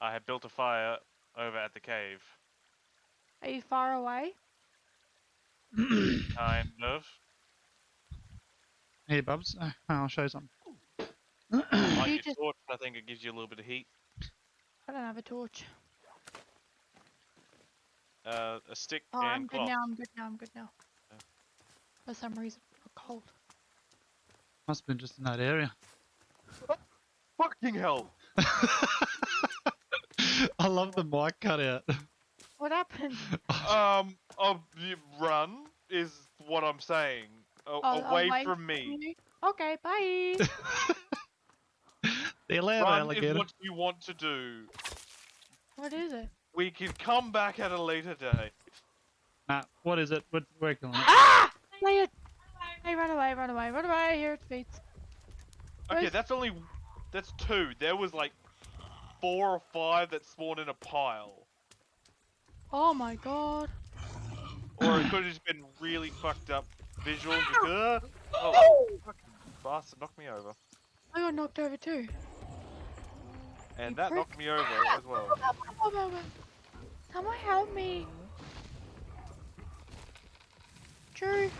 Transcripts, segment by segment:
I had built a fire over at the cave. Are you far away? Kind of. Here, Bubs. Uh, I'll show you something. Like You your just- torch, I think it gives you a little bit of heat. I don't have a torch. Uh, a stick Oh, I'm and good now. I'm good now. I'm good now. Yeah. For some reason, I'm cold. Must have been just in that area. Fucking hell! I love the mic cutout. What happened? Um, of the run is what I'm saying. A- Oh, away away from me. Okay, bye. the allowed Run is what you want to do. what is it? We can come back at a later date. Nah, what is it? We're working on it. Ah! Play it. Hey, run away, run away, run away. Here it beats. Okay, Where's- that's only that's two. There was like four or five that spawned in a pile, Oh my god. or it could have just been really fucked up visuals. Because, oh, fucking bastard knocked me over, I got knocked over too. and You that prick. knocked me over as well. Someone help me. Drew.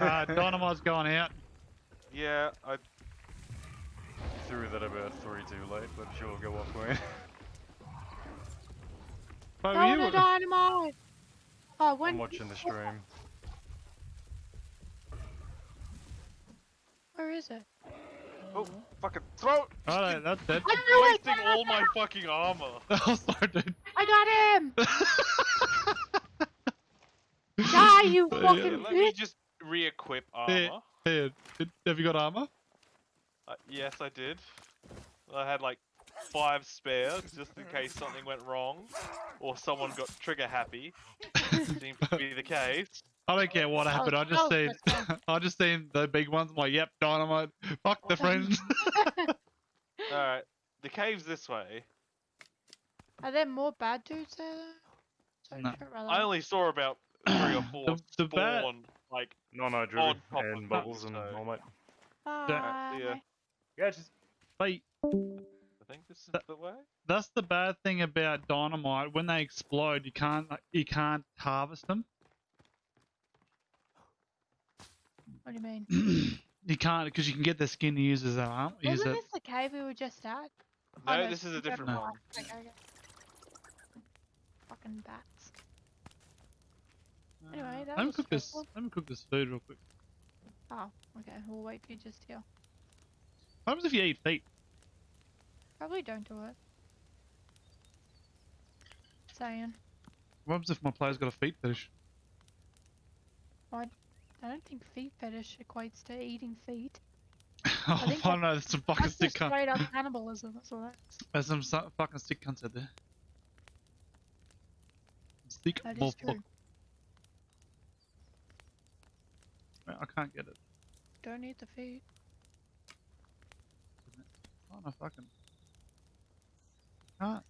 Uh, Dynamite's going out. Yeah, I Threw that about three too late, but sure, will go off way. But Throw you the dynamite. Oh, when? I'm watching the stream. Where is it? oh fucking throw. it! Oh, that's it. I knew it. Wasting all my fucking armor. oh, sorry, dude. I got him. Die, you Yeah, fucking Let me just re-equip armor. Here, did- have you got armor? Uh, yes, I did. I had like five spares just in case something went wrong or someone got trigger happy. Seems to be the case. I don't care what happened. I just oh, seen, that's I just seen the big ones. I'm like, yep, dynamite. Fuck the friends. Alright, the cave's this way. Are there more bad dudes there though? No. I only saw about three or four The- the bad- like, No, no, Drew On top and Bubbles and so- all mate. Bye. yeah. Yeah, just Wait, I think this is That- the way? that's the bad thing about dynamite. When they explode, you can't, you can't harvest them. What do you mean? you can't because you can get their skin to use as arm. Use Wasn't it. this the cave we were just at? No, Oh, this is a it's different No. one. Okay, okay. Fucking bats. Anyway, that let me was cook this. stressful. Let me cook this food real quick. Oh, okay. We'll wait for you just here. What happens if you eat feet? Probably don't do it. Saying. What happens if my player's got a feet fetish? I don't think feet fetish equates to eating feet. oh, think I don't know. There's some fucking That's stick straight up cannibalism. That's all that is. There's some fucking stick cunts out there. Stick That is true. I can't get it. Don't eat the feet. Oh no, fucking. Can't.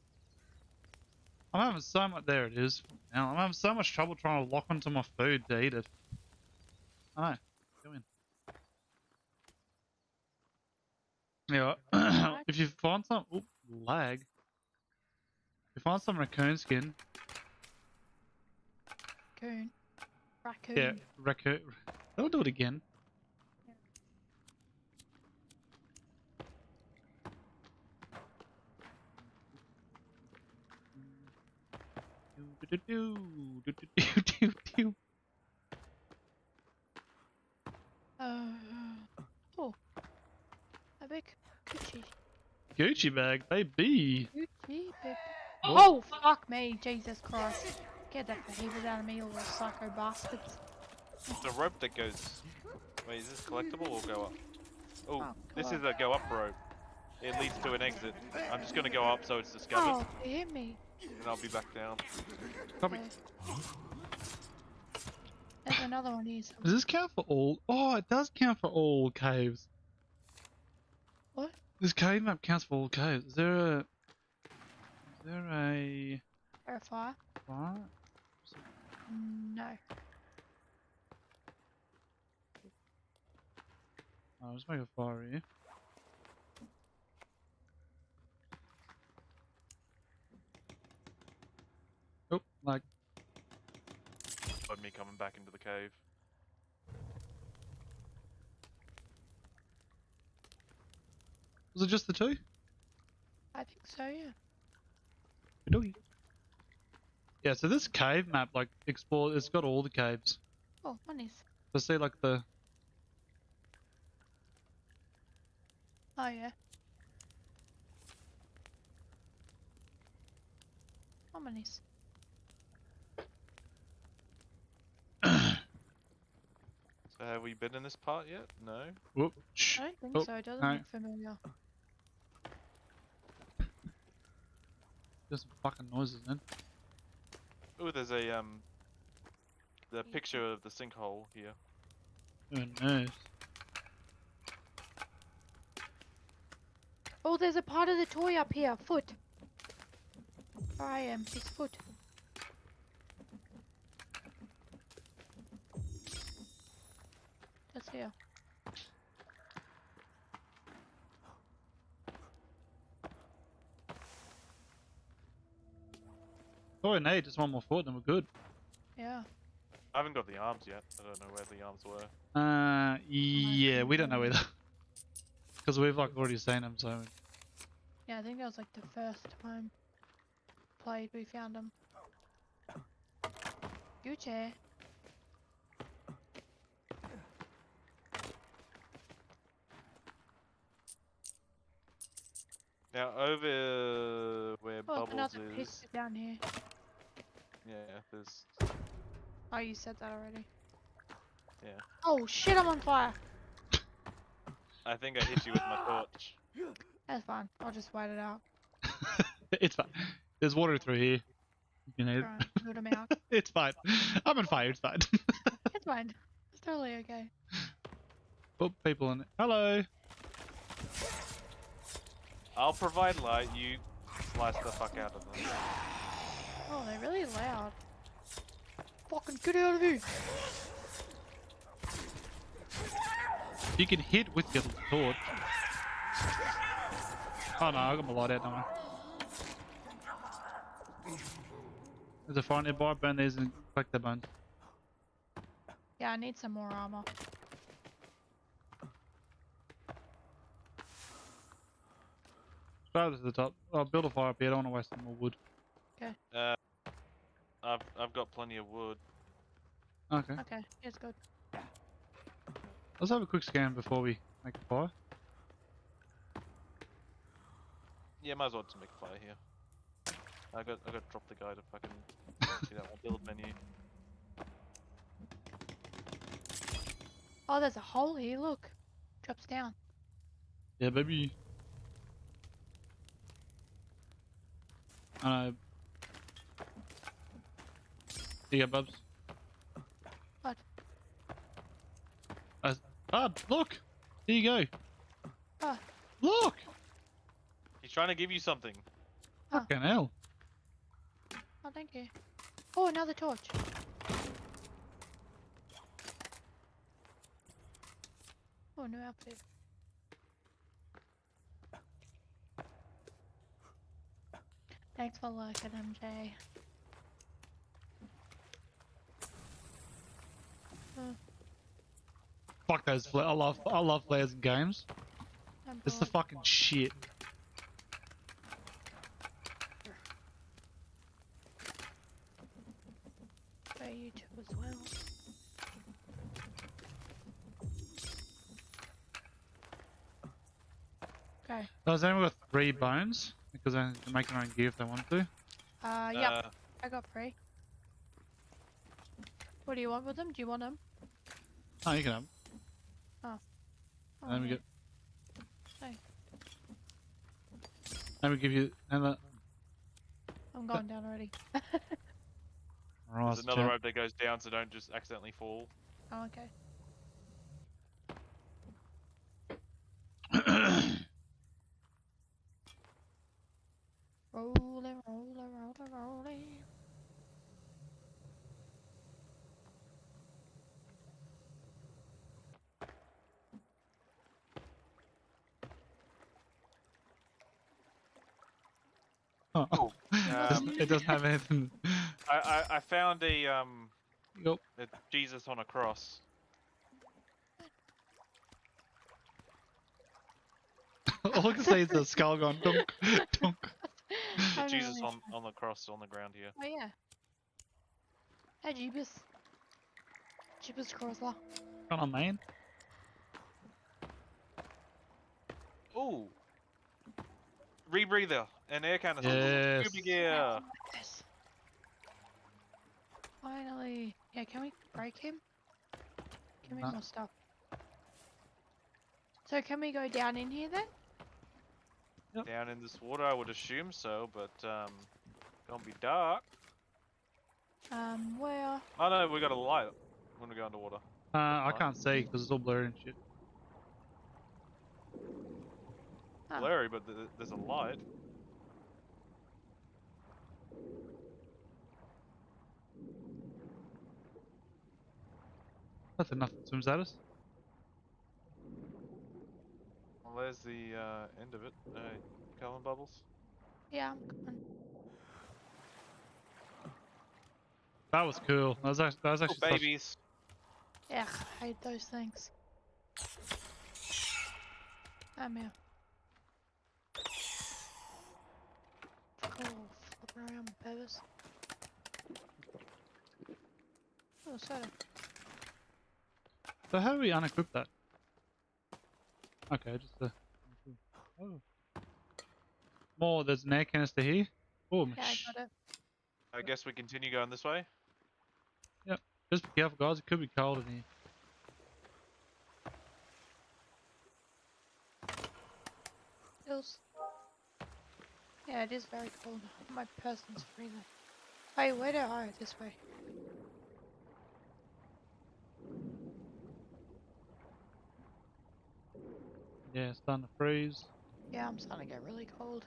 I'm having so much. There it is. Now I'm having so much trouble trying to lock onto my food to eat it. I know. Go in. Yeah. If you find some oop, lag. If you find some raccoon skin, Coon. Raccoon. yeah, raccoon. They'll do it again. Do-do-do-do, do Uh, oh. A big Gucci. Gucci bag, baby. Gucci, baby. Oh. Oh, fuck me. Jesus Christ. Get that behaviors out of me, you little psycho bastards. The rope that goes. Wait, is this collectible or go up? Oh, Oh, this is a go up rope. It leads to an exit. I'm just gonna go up so it's discovered, Oh, it hit me. And I'll be back down. Copy. Okay. There's another one here. Does this count for all? Oh, it does count for all caves. What? This cave map counts for all caves. Is there a? Is there a? Verify? What? No. I'll just make a fire here. Come back into the cave. Was it just the two? I think so, yeah. Okey-dokey. Yeah, so this cave map, like, explore, it's got all the caves. Oh, monies. So see, like, the, Oh, yeah. Oh, monies. So have we been in this part yet? No. whoop. I don't think Oh, so. It doesn't no. look familiar. There's some fucking noises, man. Oh, there's a um, the picture of the sinkhole here. Who knows? Oh, there's a part of the toy up here. Foot. I am. His foot. Just here. Oh, no, just one more foot, then we're good. Yeah. I haven't got the arms yet. I don't know where the arms were. Uh, yeah, we don't know either. Because we've, like, already seen them, so... Yeah, I think that was like the first time played we found him. Gucci. Now over uh, where Oh, Bubbles another is, piece down here. yeah, there's Oh, you said that already. Yeah. Oh shit, I'm on fire. I think I hit you with my torch. That's fine. I'll just wait it out. it's fine. There's water through here. You know, Try and build 'em out. it's fine. I'm on fire, it's fine. It's fine. It's totally okay. Put people in it. Hello! I'll provide light. You slice the fuck out of them. Oh, they're really loud. Fucking get out of here! You can hit with your sword. Oh no, I got my light out, don't I? There's a fire nearby, burn these and collect the bones. Yeah, I need some more armor. Straight to the top. I'll build a fire up here, I don't want to waste any more wood. Okay. Uh, I've I've got plenty of wood. Okay. Okay, it's good. Let's have a quick scan before we make a fire. Yeah, might as well just make a fire here. I got I got to drop the guy to fucking see that one build menu. Oh, there's a hole here, look. Drops down. Yeah, baby. I know. Here you go, Bubs. What? Uh, Bub, look! Here you go. Ah. Look! He's trying to give you something. Fucking hell. Oh, thank you. Oh, another torch. Oh, new outfit. Thanks for looking, MJ. Fuck those. I love, I love flares in games. It's the fucking shit. for YouTube as well. Okay. Does anyone got three bones? Because they can make their own gear if they want to. Uh, yep, Uh, I got three. What do you want with them? Do you want them? Oh, you can have 'em. Oh, Let me yeah. get. Hey. Let me give you. And the, I'm going down already. right, there's another rope that goes down, so don't just accidentally fall. oh, okay. Rolling, rolling, rolling, rolling. Oh, it, doesn't, Um, it doesn't have anything. I, I I found a um Yep. It's Jesus on a cross. All I can say is the skull going dunk, dunk. I don't Jesus know. on, on the cross on the ground here. Oh yeah. Hey Jeebus. Jeebus Chrysler. Come ah. on, man. Ooh. Rebreather and air canister. Yes. Scuba gear. Yes. Oh Finally. Yeah, can we break him? Give me No. more stuff. So can we go down in here then? Down in this water, I would assume so, but um, don't be dark. Um, where? Oh no, we got a light when we go underwater. Uh, I can't see because it's all blurry and shit. Oh. Blurry, but th- there's a light. Nothing, nothing swims at us. Well, there's the uh, end of it. Uh, Calvin bubbles. Yeah, I'm coming. That was cool. That was actually, that was Oh, actually such- babies. Yeah, I hate those things. I'm here. Fuck off. Flip around, babies. Oh, soda. So how do we unequip that? Okay, just uh, oh. More, there's an air canister here. Oh, Yeah, I got it. I guess we continue going this way. Yep. Just be careful, guys. It could be cold in here. Feels. Yeah, it is very cold. My person's freezing. Hey, where do I? This way. Yeah, it's starting to freeze. Yeah, I'm starting to get really cold.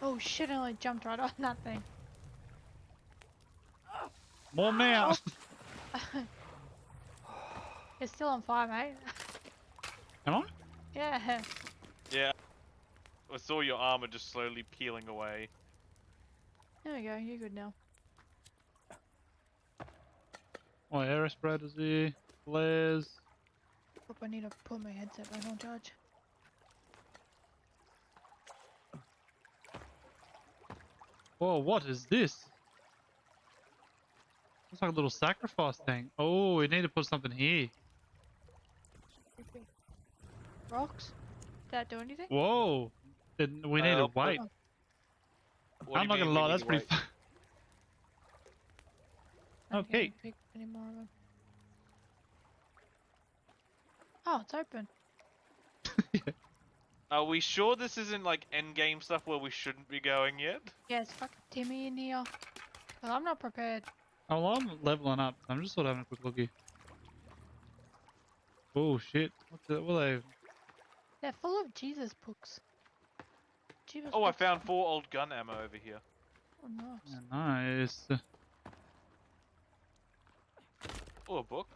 Oh shit, I only jumped right on that thing. More now. Oh. It's still on fire, mate. Am I? yeah. Yeah. I saw your armor just slowly peeling away. There we go, you're good now. Oh, air respirators here. Flares. Hope I need to put my headset back on charge. Whoa, what is this? Looks like a little sacrifice thing. Oh, we need to put something here. Rocks? Did that do anything? Whoa. Then we need Uh, to wait. What I'm not gonna we lie, need that's to pretty wait? fun. I Okay. can't pick any more of them. Oh, it's open. Are we sure this isn't like end game stuff where we shouldn't be going yet? Yeah, it's fucking Timmy in here. 'Cause I'm not prepared. Oh, well, I'm leveling up. I'm just sort of having a quick look. Oh shit! What the? What are they? They're full of Jesus books. Jesus Oh, I found four old gun ammo over here. Oh, nice. Yeah, nice. Oh, a book.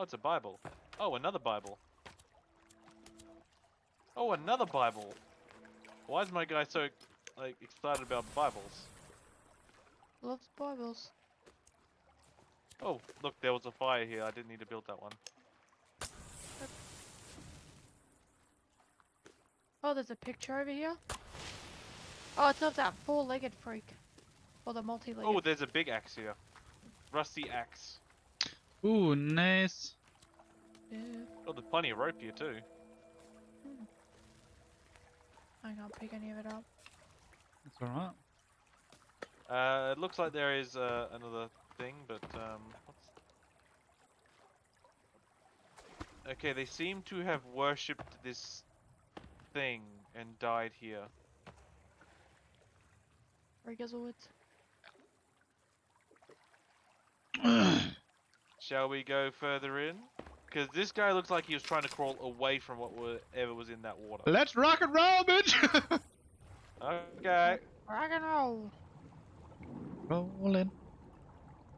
Oh, it's a Bible. Oh, another Bible. Oh, another Bible. Why is my guy so like excited about Bibles? Loves Bibles. Oh, look, there was a fire here. I didn't need to build that one. Oh, there's a picture over here. Oh, it's of that four-legged freak. Or the multi-legged. Oh, there's a big axe here. Rusty axe. Ooh, nice. yeah. Oh, there's plenty of rope here too. I can't pick any of it up. That's alright. Uh, it looks like there is uh, another thing, but um, what's... Okay, they seem to have worshipped this thing and died here. Regazelwoods. Shall we go further in? Because this guy looks like he was trying to crawl away from whatever was in that water. Let's rock and roll, bitch! Okay. Rock and roll. rolling,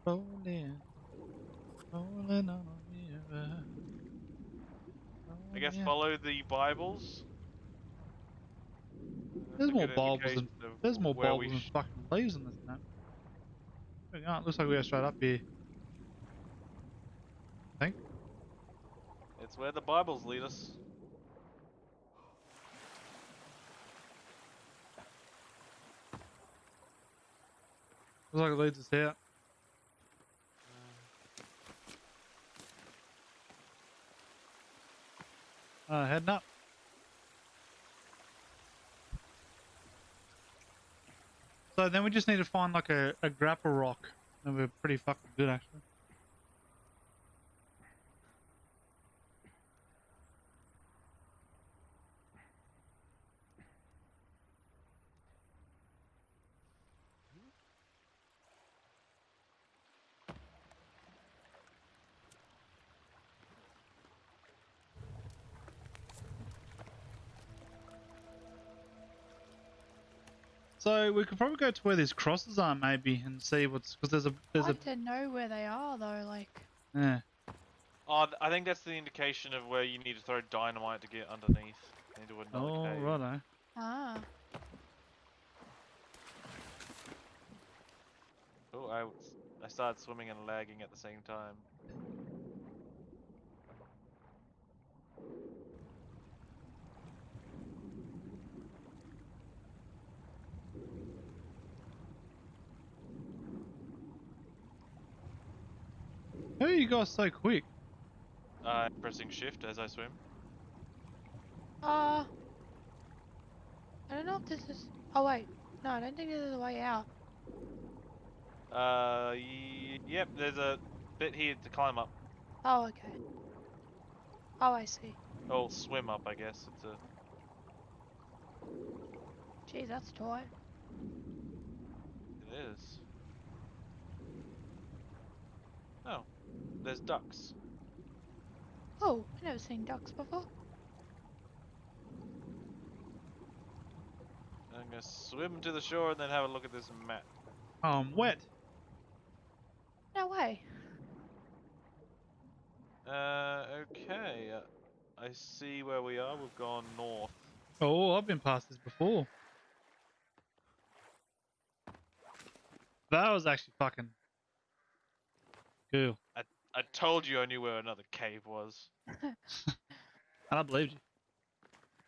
rolling, rolling on a river. I guess oh, follow the Bibles. There's more good bulbs than there's more where bulbs than fucking leaves in this map. There we go, it looks like we go straight up here. It's where the Bibles lead us. Looks like it leads us here. Uh, heading up. So then we just need to find like a, a grapple rock. And we're pretty fucking good actually. So we could probably go to where these crosses are maybe and see what's because there's a there's I a don't know where they are though. Like, yeah. Oh, I think that's the indication of where you need to throw dynamite to get underneath into another Oh cave. righto. ah, Oh, I, I started swimming and lagging at the same time. How are you guys so quick? Uh, pressing shift as I swim. uh, I don't know if this is. Oh wait, no, I don't think this is the way out. Uh, yep, there's a bit here to climb up. Oh okay. Oh, I see. Oh, swim up, I guess. It's a. Geez, that's tight. It is. Oh, there's ducks. Oh, I've never seen ducks before. I'm gonna swim to the shore and then have a look at this map. I'm wet. No way. Uh, okay. Uh, I see where we are. We've gone north. Oh, I've been past this before. That was actually fucking cool. I told you I knew where another cave was. And I believed you.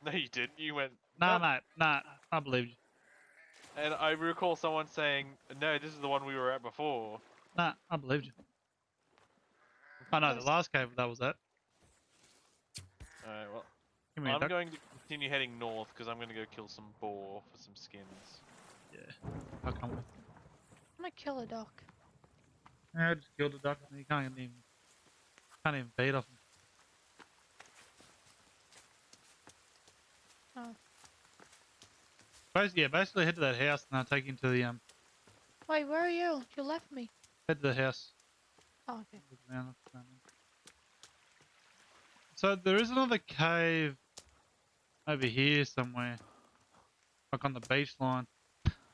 No, you didn't. You went. Nah, "Nope." mate, nah, I believed you. And I recall someone saying, "No, this is the one we were at before." Nah, I believed you. I know, the last cave that was at. Alright, well, Give me a I'm duck. going to continue heading north because I'm going to go kill some boar for some skins. Yeah, I'll come with. I'm gonna kill a duck. Yeah, I just killed a duck and you can't even can't even beat off him. Oh. Basically, yeah, basically head to that house and I'll take you to the um Wait, where are you? You left me. head to the house. Oh, okay. Look around, look around. So there is another cave over here somewhere. Like on the beach line.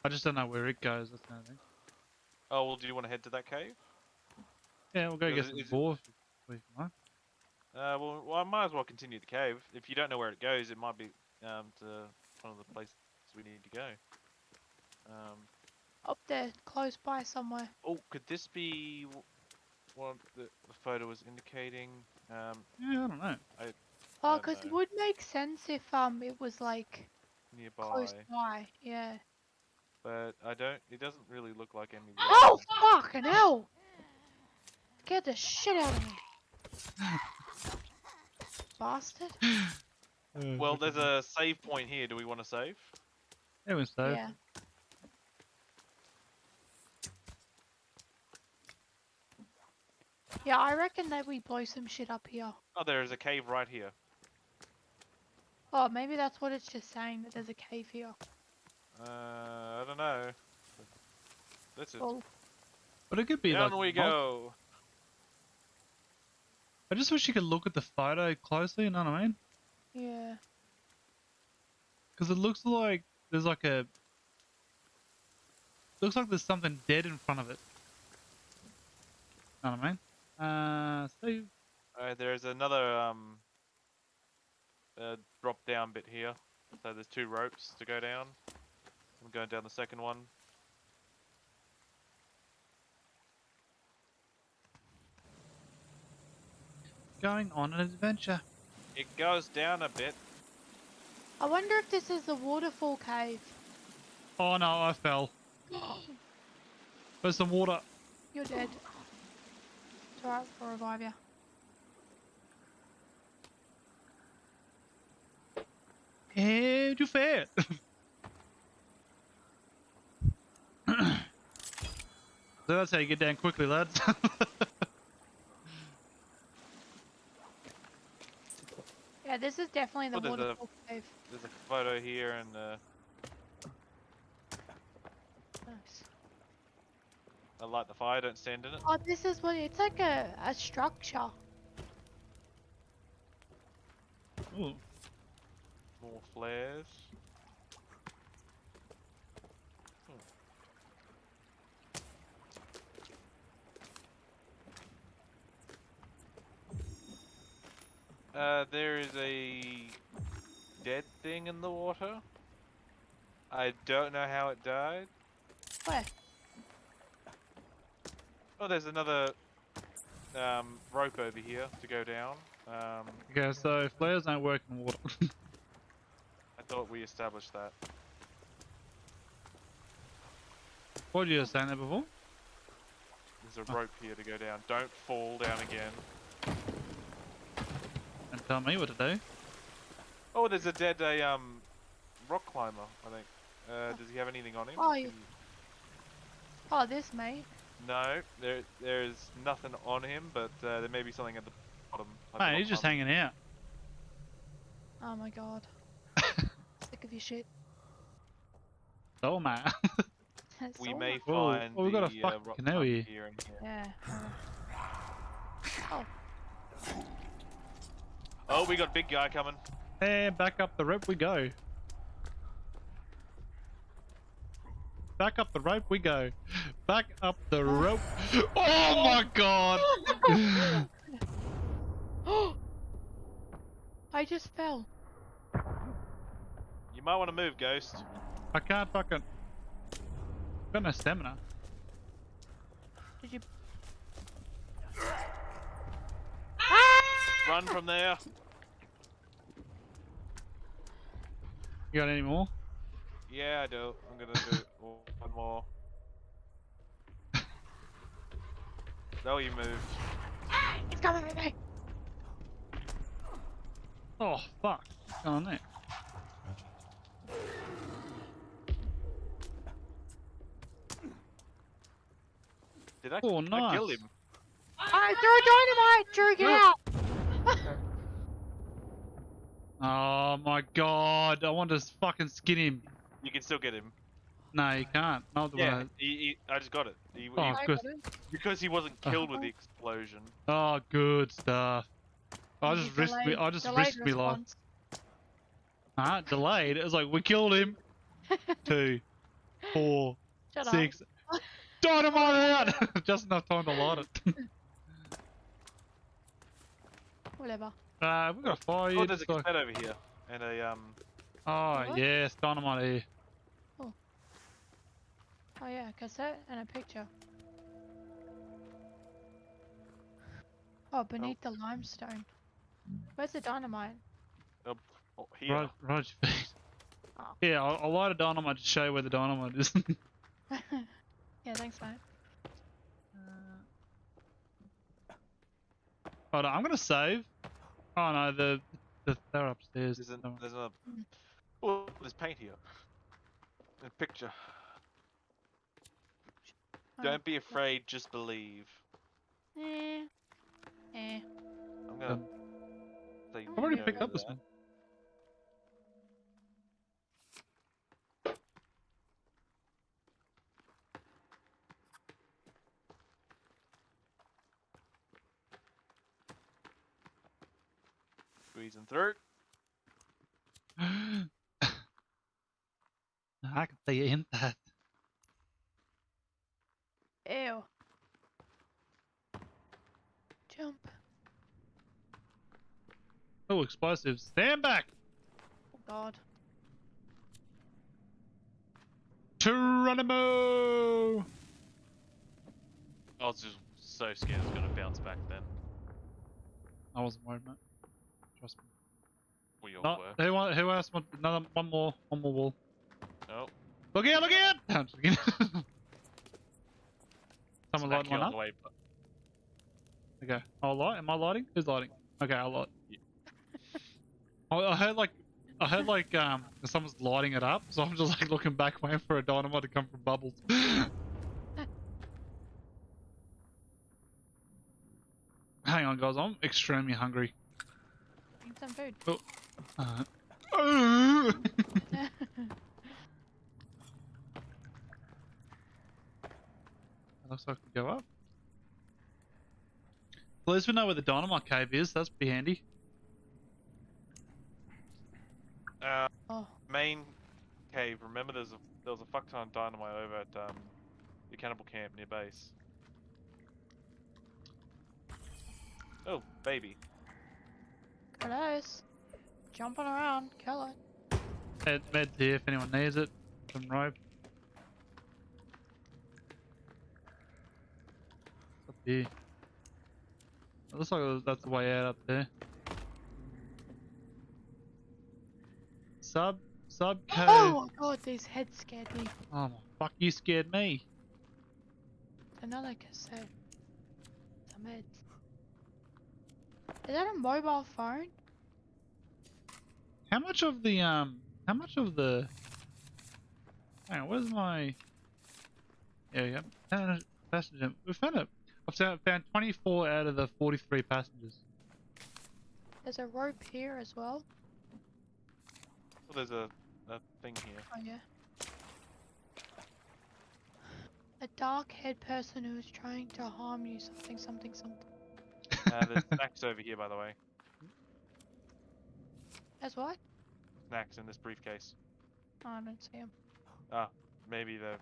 I just don't know where it goes, that's the only thing. Oh well, do you want to head to that cave? Yeah, we'll go Is get it- some is boar if you- if you like. Uh, well, well, I might as well continue the cave. If you don't know where it goes, it might be um to one of the places we need to go. Um, Up there, close by somewhere. oh, could this be wh- what the, the photo was indicating? Um, Yeah, I don't know. Oh, don't because it would make sense if um it was like nearby, close by. Yeah. but I don't. It doesn't really look like any. Oh fucking hell! Scared the shit out of me. Bastard. Well, there's a save point here. Do we want to save? Yeah, we saved. Yeah. Yeah, I reckon that we blow some shit up here. Oh, there is a cave right here. Oh, maybe that's what it's just saying that there's a cave here. Uh, I don't know. That's it. Well, But it could be Down like we go. I just wish you could look at the photo closely, you know what I mean? yeah. Because it looks like there's like a. Looks like there's something dead in front of it. You know what I mean? Uh, save. Alright, there's another um. Uh, drop down bit here. So there's two ropes to go down. I'm going down the second one. Going on an adventure. It goes down a bit. I wonder if this is the waterfall cave. Oh no, I fell. There's some water. You're dead. It's alright, we'll revive you. Hey, you fair. so that's how you get down quickly, lads. Yeah, this is definitely the Oh, there's a- cave. There's a photo here and uh, Nice. I light the fire, don't stand in it. Oh, this is what it's like a, a structure. Ooh. More flares. Uh, there is a dead thing in the water. I don't know how it died. Where? Oh, there's another um, rope over here to go down. Um, Okay, so flares don't work in water. I thought we established that. what did you say there before? There's a Oh. rope here to go down. Don't fall down again. And tell me what to do. Oh, there's a dead a um rock climber. I think. Uh, does he have anything on him? Oh, you- Oh, this mate. No, there there is nothing on him, but uh, there may be something at the bottom. like the he's just climber. hanging out. Oh my god. Sick of your shit. Oh man. We all may right. Find oh, we got a the uh, rock canoe climber here. here and here. Yeah. uh, Oh, we got big guy coming. and back up the rope we go. Back up the rope we go. Back up the rope. Oh my god! Oh! I just fell. You might want to move, Ghost. I can't fucking. I've Got no stamina. Did you? Run from there. You got any more? Yeah, I do. I'm gonna do one more. Oh, you moved. It's coming at me. Oh fuck! What's going on there? Did I, Oh, I kill him? I threw a dynamite. Drew, get out. Oh my god! I want to fucking skin him. You can still get him. No, you can't. Not the Yeah, one. he, he, I just got it. He, oh, he- Oh, I good. because he wasn't Oh. killed with the explosion. Oh, good stuff. I You just risked me. I just delayed risked me life. response. Huh? Delayed. It was like we killed him. Two, four, Shut up. six. Dynamite out! just enough time to light it. Whatever. uh, we got a fire. Oh, there's a just cassette over here. And a, um, Oh What? yes, dynamite here. Oh yeah, a cassette and a picture. Oh, beneath the limestone. Where's the dynamite? oh, here. Right, right your feet. Oh. Yeah, I'll, I'll light a dynamite to show you where the dynamite is. yeah, thanks, mate. Hold on, I'm gonna save. Oh no, the, the they're upstairs. There's, an, Don't worry. there's another. Mm. Oh, there's paint here. A picture. Oh, Don't be afraid, just believe. Eh. Eh. I'm gonna. Um, I've already picked to up this one. Squeezing through. I can see you in that. Ew. Jump. Oh, explosives. Stand back! Oh god. Geronimo! I was just so scared it was gonna bounce back then. I wasn't worried, mate. Trust me. We all No, were. who, wa- who else want another one more one more wall? No. Look out! Look out! No, I'm just. Someone Smack lighting one up. way, but- Okay, I'll light. Am I lighting? Who's lighting? Okay, I'll light. Yeah. I, I heard like, I heard like um, someone's lighting it up, so I'm just like looking back, waiting for a dynamite to come from bubbles. Hang on, guys. I'm extremely hungry. Need some food. Uh, looks like we go up. Well, at least we know where the dynamite cave is. That's pretty handy. Uh, oh, main cave. Remember, there's a there was a fuck ton of dynamite over at um, the cannibal camp near base. Oh, baby. Close. Jumping around. Kill it. Med, meds here if anyone needs it. Some rope. Up here. It looks like that's the way out up there. Sub, sub cave. Oh my god, these heads scared me. Oh my fuck, you scared me. Another cassette. Some heads. Is that a mobile phone? How much of the um? How much of the? Hang on, where's my? Yeah, yeah. Found Passenger. We found it. I've found found 24 out of the 43 passengers. There's a rope here as well. Well, there's a, a thing here. Oh yeah. A dark-haired person who is trying to harm you. Something, something, something. Uh, there's snacks over here, by the way. As what? Snacks in this briefcase. Oh, I don't see him. Maybe the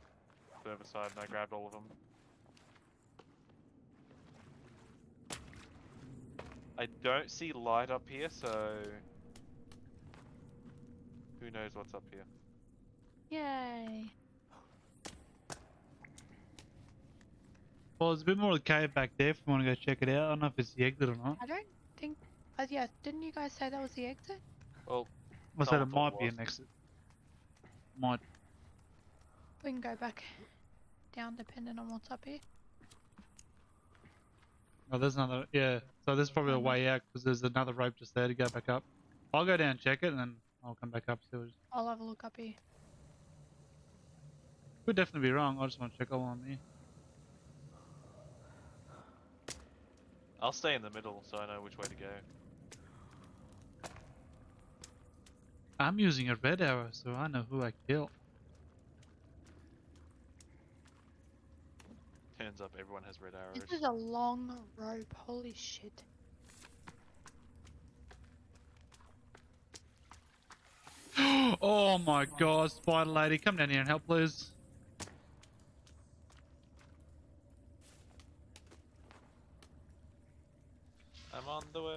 further side, and I grabbed all of them. I don't see light up here, so who knows what's up here. Yay. Well, there's a bit more of the cave back there if you want to go check it out. I don't know if it's the exit or not. I don't think. Uh, yeah, didn't you guys say that was the exit? Well, I said it might it be an exit. Might. We can go back down depending on what's up here. Oh, there's another. Yeah. So there's probably a way out because there's another rope just there to go back up. I'll go down and check it and then I'll come back up. See what I'll have a look up here. Could definitely be wrong. I just want to check all on me. I'll stay in the middle so I know which way to go. I'm using a red arrow, so I know who I kill. Turns up everyone has red arrows. This is a long rope. Holy shit. oh my god, spider lady, come down here and help, please. I'm on the way.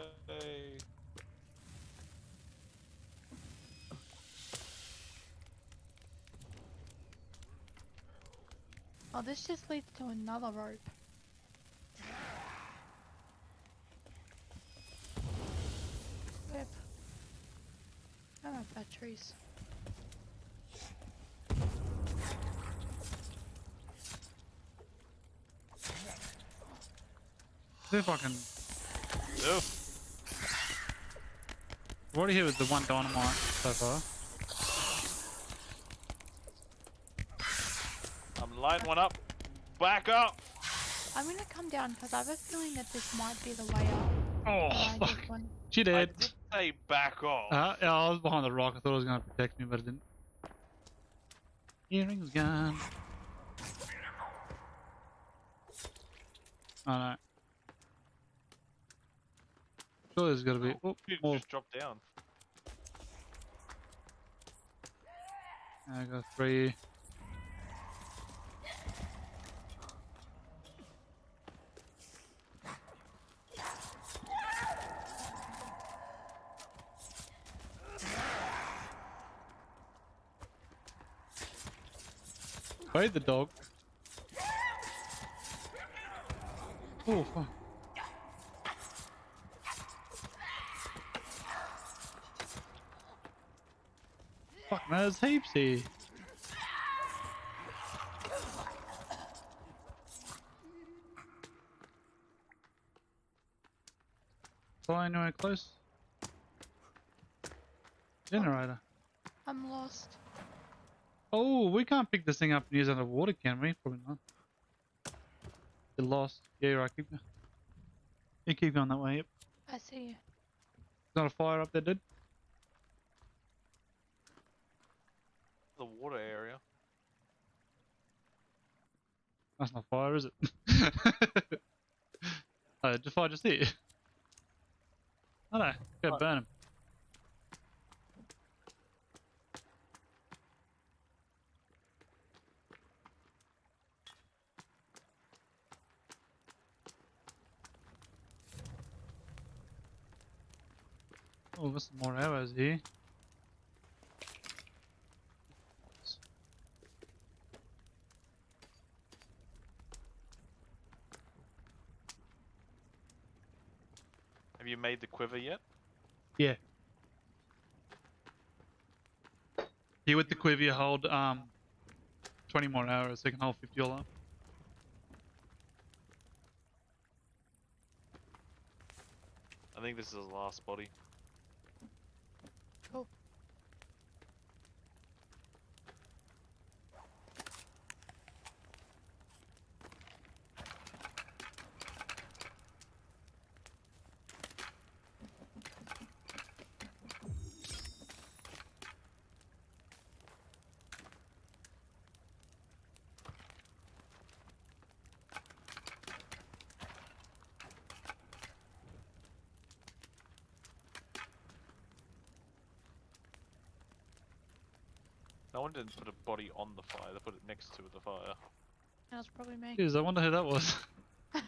Oh, this just leads to another rope. Whip. I don't have batteries. See if I can. Oh, I've already hit with the one dynamite so far. I'm lighting one up. Back up. I'm gonna come down because I have a feeling that this might be the way up. Oh, I fuck. just want- She I did. did say back off. Uh, yeah, I was behind the rock. I thought it was going to protect me, but it didn't. Earrings gone. Oh no. Sure, there's got to be. Oh, Dude, more. just drop down. I got three. Wait the dog. Oh fuck. Fuck heapsy. there's heaps here. Fly anywhere close? Generator. I'm lost. Oh, we can't pick this thing up and use it underwater, can we? Probably not. You're lost. Yeah, you're right. Keep, you keep going that way. Yep. I see you. There's not a fire up there, dude. The water area. That's not fire, is it? oh, just fire just here. Oh no, go burn him. Oh, there's some more arrows here. Have you made the quiver yet? Yeah. Here with the quiver, you hold um 20 more arrows, so you can hold 50 all up. I think this is the last body. Cool. No one didn't put a body on the fire, they put it next to the fire. That was probably me. Jeez, I wonder who that was.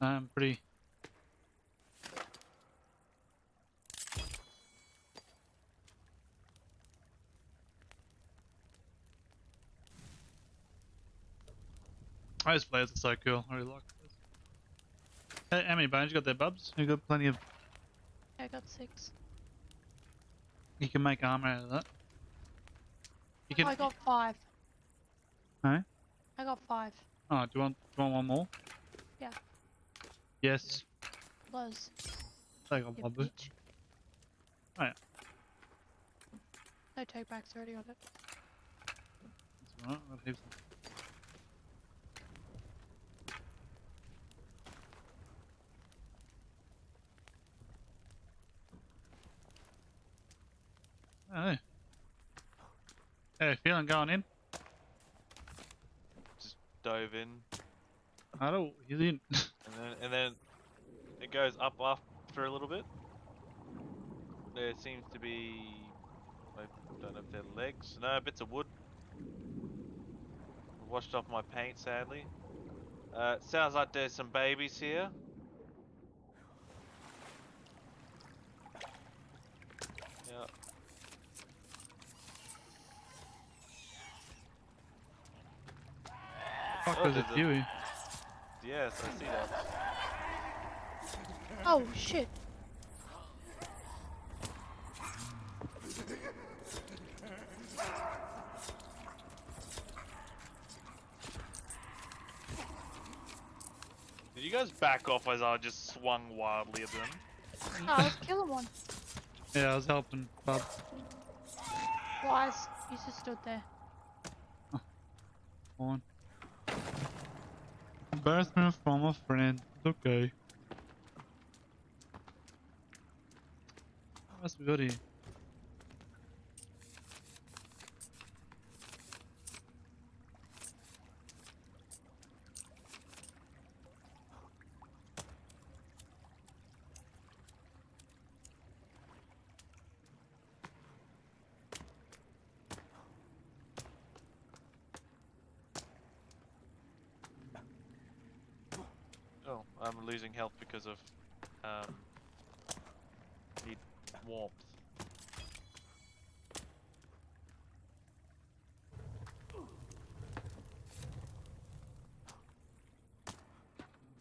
I'm pretty. Those players are so cool. I really like this. Hey, how many bones you got there, Bubs? You got plenty of. I got six. You can make armor out of that. You can. Oh, I got five. Huh? I got five. Oh, do you want? Do you want one more? Yeah. Yes. Close. I got You one. bitch. Oh, yeah. No take backs already on it. That's alright. I got Oh. Hey, feeling going in? Just dove in, I don't. He's in. and then and then it goes up after a little bit. There seems to be, I don't know if they're legs. No, bits of wood. Washed off my paint, sadly. Uh, sounds like there's some babies here. Yeah. Fuck, Oh, there's a there's a- Yes, I see that. Oh shit! Did you guys back off as I just swung wildly at them? No, I was killing one. Yeah, I was helping Bub. Wise. You just stood there. Come on. Embarrassment from a friend. It's okay. What else we got here? losing health because of um, need warmth.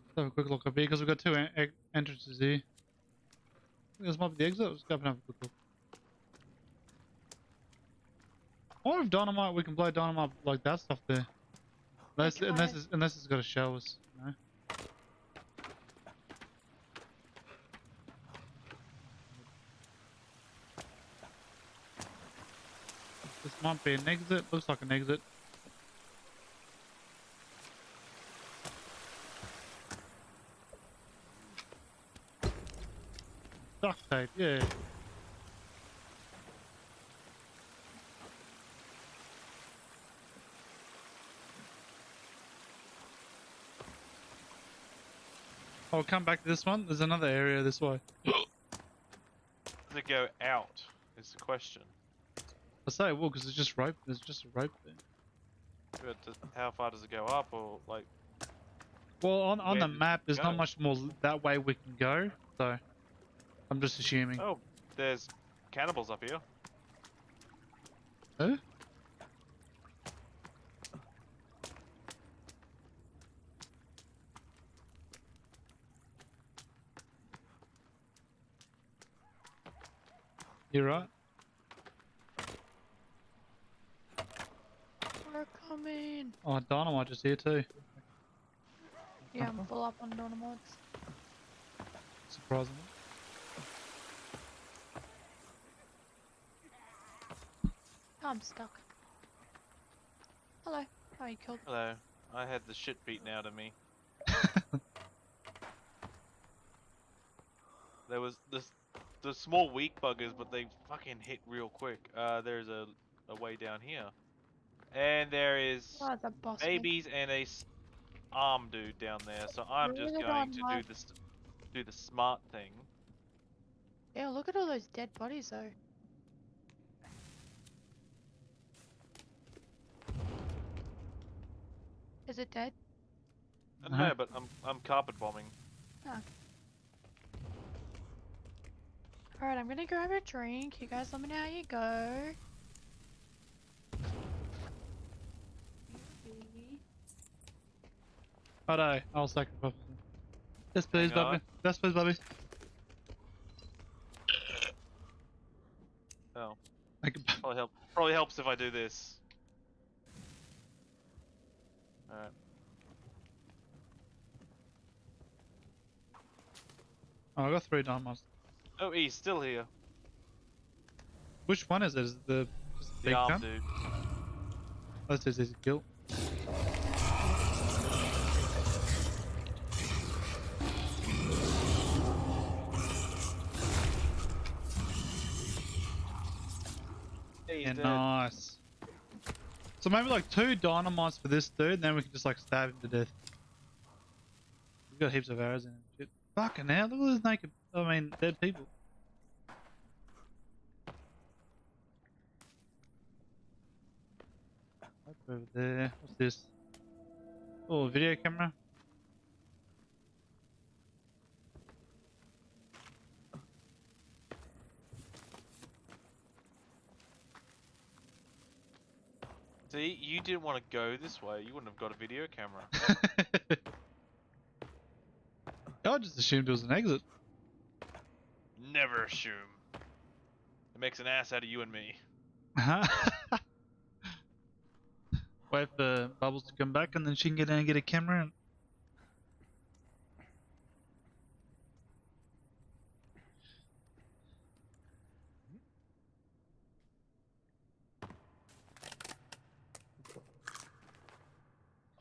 Let's have a quick look up here because we've got two en- en- entrances here. I think This might be the exit. Let's go up and have a quick look. I wonder if dynamite we can blow dynamite like that stuff there. Unless unless it's, unless it's got a show us. This might be an exit. Looks like an exit. Duct tape, yeah. I'll come back to this one. There's another area this way. Does it go out? Is the question. I say it will because it's just rope. There's just a rope there. But how far does it go up, or like? Well, on, on the map, there's go? not much more that way we can go. So, I'm just assuming. Oh, there's cannibals up here. Huh? You're right. We're coming. Oh, dynamite just here too. Yeah, I'm full up on dynamites. Surprisingly. Oh, I'm stuck. Hello. How are you killed? Hello. I had the shit beaten out of me. There was this the small weak buggers, but they fucking hit real quick. Uh, there's a a way down here, and there is Oh, it's a boss. me. babies and a s- arm dude down there. So I'm just going to don't do this do the smart thing. Yeah, look at all those dead bodies though. Is it dead? Uh, Uh-huh. No, but I'm I'm carpet bombing. Alright, I'm gonna grab a drink. You guys let me know how you go. Righto, I'll sacrifice. him. Yes, please, Hang on. Bobby. Yes, please, Bobby. Oh, Make it- probably help. Probably helps if I do this. Alright. Oh, I got three dynamites. Oh, he's still here. Which one is it? Is it the, just the The big arm gun? dude. That's just easy to Yeah, nice. So maybe like two dynamites for this dude, and then we can just like stab him to death. He's got heaps of arrows in him. Shit. Fucking hell, look at those naked, I mean, dead people. Up over there. What's this? Oh, video camera. See, you didn't want to go this way. You wouldn't have got a video camera. I just assumed it was an exit. Never assume. It makes an ass out of you and me. Wait for Bubbles to come back and then she can get in and get a camera and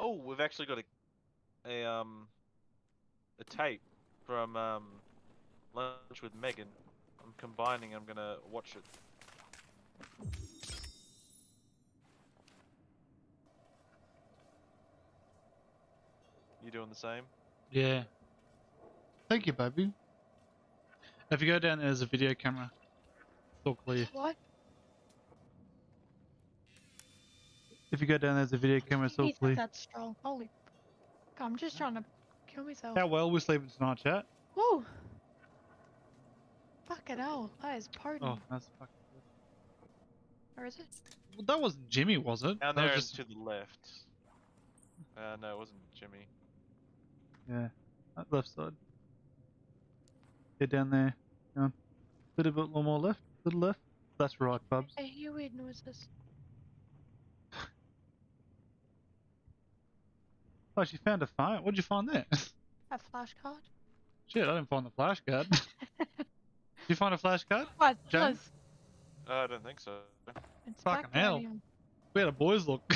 Oh, we've actually got a a um a tape from um lunch with Megan. I'm combining. I'm gonna watch it. You doing the same? Yeah. Thank you, baby. If you go down there, there's a video camera. It's all clear. What? If you go down there's a video camera. It's all He's that strong. Holy. I'm just trying to kill myself. How well we're sleeping tonight, chat? Whoa! Fucking hell, that is potent. Oh, that's fucking Or is it? Well, that wasn't Jimmy, was it? Down that there was and to the left. Uh, no, it wasn't Jimmy. Yeah, that left side. Get down there. Go on. Little bit more left. Little left. That's right, Bubs. I hear weird noises. Oh, she found a phone. What'd you find there? A flashcard? Shit, I didn't find the flashcard. Did you find a flashcard? What? James? Uh, I don't think so. it's Fucking back hell. here. We had a boys look.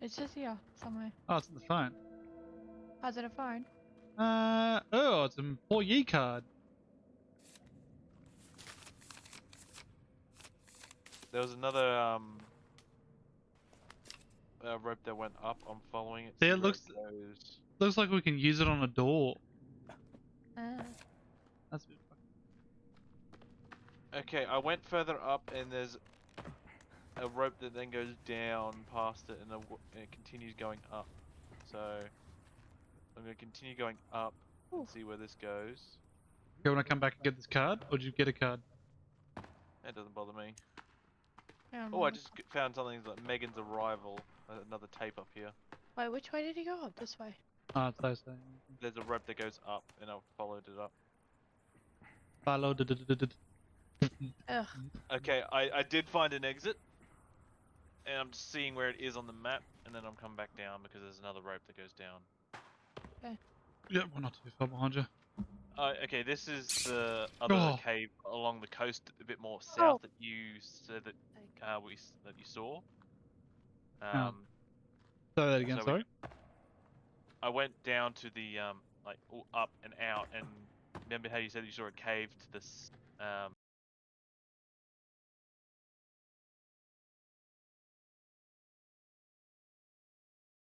it's just here somewhere. oh, it's in the phone. How's it a phone? Uh oh, it's an employee card. There was another um uh, rope that went up. I'm following it. See, see it looks- goes. Looks like we can use it on a door. Uh, That's a bit fucking... Okay, I went further up, and there's a rope that then goes down past it, and, a w and it continues going up. So I'm gonna continue going up and see where this goes. Okay, when I come back and get this card, or did you get a card? That doesn't bother me. yeah, Oh, I just found something like Megan's arrival. Uh, Another tape up here. Wait, which way did he go? Up this way. It's those things. There's a rope that goes up, and I followed it up. Follow. Ugh. Okay, I, I did find an exit, and I'm just seeing where it is on the map, and then I'm coming back down because there's another rope that goes down. Okay. Yeah, we're not too far behind you. Uh, okay, this is the other Oh. cave along the coast, a bit more south Oh. that you said that uh, we that you saw. Oh. Um, Say that again, So we- sorry. I went down to the um, like up and out, and remember how you said you saw a cave to this um,